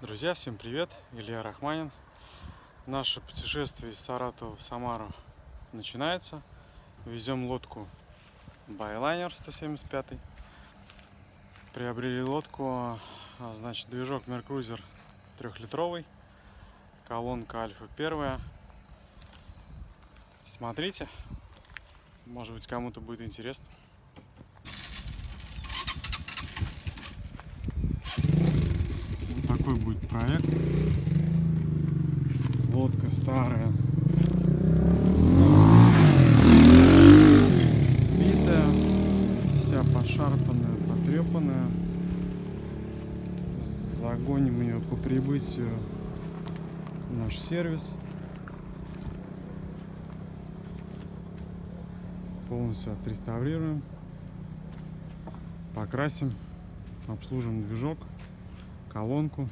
Друзья, всем привет! Илья Рахманин. Наше путешествие из Саратова в Самару начинается. Везем лодку Байлайнер 175. Приобрели лодку, а, значит, движок Меркрузер трехлитровый, колонка Альфа первая. Смотрите, может быть кому-то будет интересно. Будет проект. Лодка старая. Битая, вся пошарпанная, потрепанная. Загоним ее по прибытию в наш сервис. Полностью отреставрируем. Покрасим, обслужим движок колонку.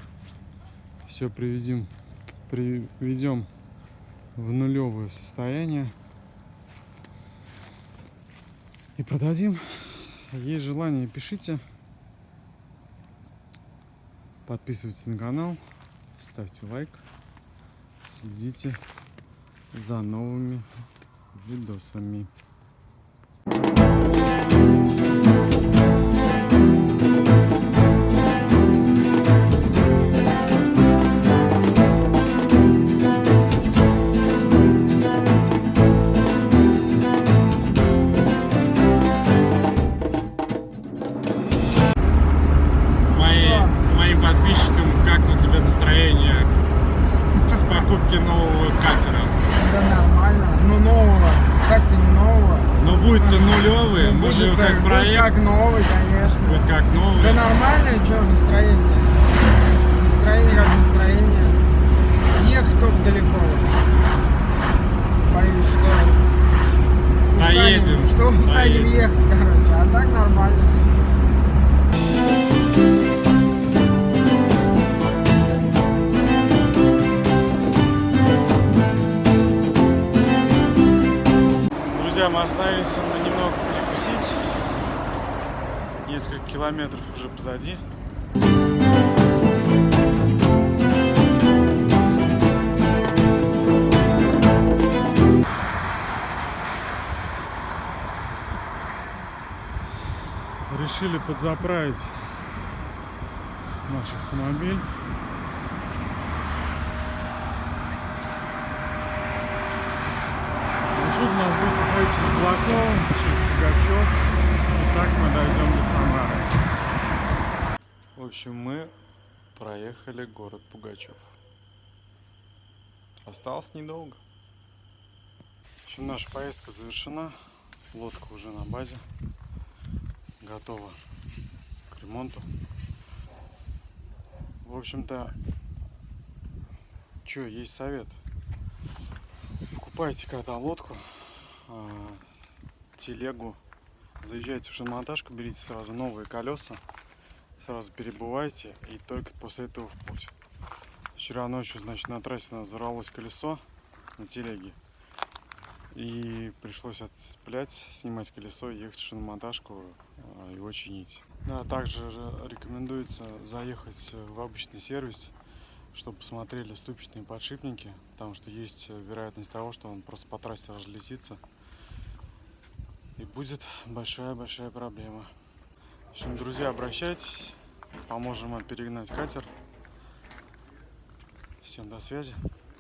Все приведем, приведем в нулевое состояние. И продадим. Есть желание, пишите. Подписывайтесь на канал. Ставьте лайк. Следите за новыми видосами. Покупки нового катера? Да нормально. Ну нового. Как-то не нового. Ну будет-то нулевый, Ну, мы же будет как будет проект, как новый, конечно. будет как новый. Да нормальное, что настроение? Настроение как настроение. Ехать только далеко. Боюсь, что устанем, Доедем, что устанем доедем. ехать, короче. А так нормально все. Мы остановились на немного перекусить. Несколько километров уже позади. Решили подзаправить наш автомобиль. Маршрут у нас будет проходить через Балаково, через Пугачев. И так мы дойдем до Самары. В общем, мы проехали город Пугачев. Осталось недолго. В общем, наша поездка завершена. Лодка уже на базе. Готова к ремонту. В общем-то, что, есть совет. Покупайте когда лодку, а, телегу, заезжайте в шиномонтажку, берите сразу новые колеса, сразу перебывайте и только после этого в путь. Вчера ночью, значит, на трассе у колесо на телеге. И пришлось отцеплять, снимать колесо, ехать в шиномонтажку, а, его чинить. Да, также же рекомендуется заехать в обычный сервис, чтобы посмотрели ступичные подшипники, потому что есть вероятность того, что он просто по трассе разлетится. И будет большая-большая проблема. В общем, друзья, обращайтесь, поможем вам перегнать катер. Всем до связи.